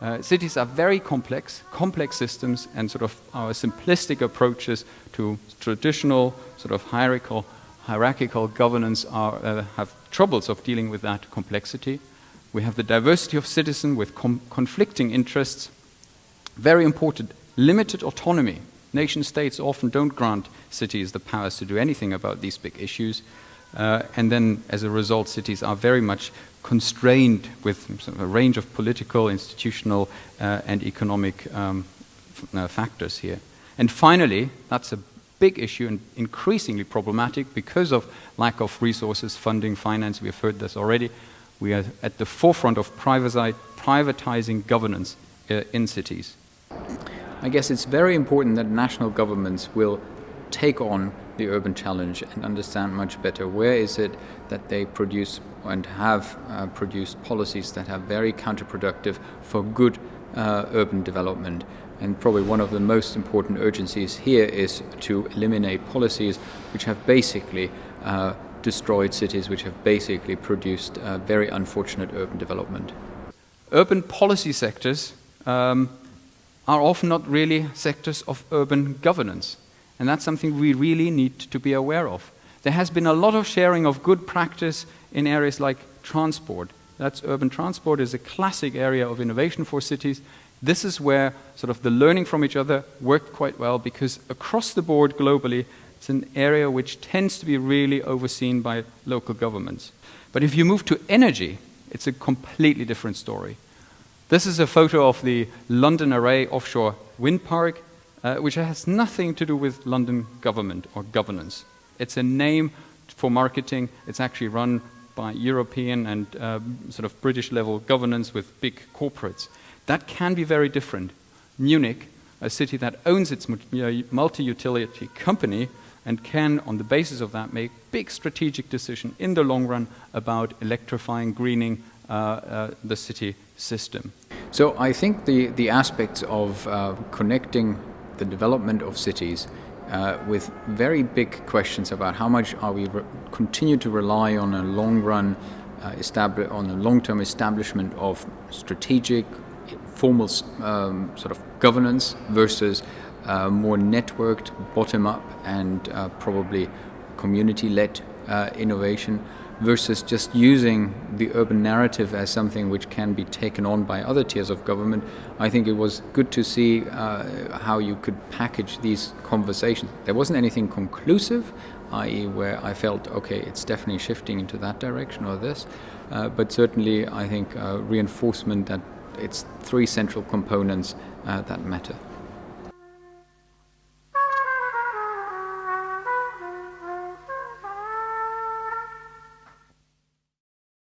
Uh, cities are very complex, complex systems, and sort of our simplistic approaches to traditional sort of hierarchical, hierarchical governance are, uh, have troubles of dealing with that complexity. We have the diversity of citizens with conflicting interests. Very important, limited autonomy. Nation states often don't grant cities the powers to do anything about these big issues. Uh, and then, as a result, cities are very much constrained with sort of a range of political, institutional, uh, and economic um, uh, factors here. And finally, that's a big issue and increasingly problematic because of lack of resources, funding, finance. We have heard this already. We are at the forefront of privatizing governance uh, in cities. I guess it's very important that national governments will take on the urban challenge and understand much better where is it that they produce and have uh, produced policies that are very counterproductive for good uh, urban development. And probably one of the most important urgencies here is to eliminate policies which have basically uh, destroyed cities, which have basically produced uh, very unfortunate urban development. Urban policy sectors um, are often not really sectors of urban governance. And that's something we really need to be aware of. There has been a lot of sharing of good practice in areas like transport. That's urban transport is a classic area of innovation for cities. This is where sort of the learning from each other worked quite well because across the board globally, it's an area which tends to be really overseen by local governments. But if you move to energy, it's a completely different story. This is a photo of the London Array offshore wind park uh, which has nothing to do with London government or governance. It's a name for marketing. It's actually run by European and uh, sort of British level governance with big corporates. That can be very different. Munich, a city that owns its multi utility company, and can, on the basis of that, make big strategic decision in the long run about electrifying, greening uh, uh, the city system. So I think the, the aspects of uh, connecting the development of cities uh, with very big questions about how much are we continue to rely on a long run uh, on a long term establishment of strategic formal um, sort of governance versus uh, more networked bottom up and uh, probably community led uh, innovation versus just using the urban narrative as something which can be taken on by other tiers of government. I think it was good to see uh, how you could package these conversations. There wasn't anything conclusive, i.e., where I felt, okay, it's definitely shifting into that direction or this, uh, but certainly I think uh, reinforcement that it's three central components uh, that matter.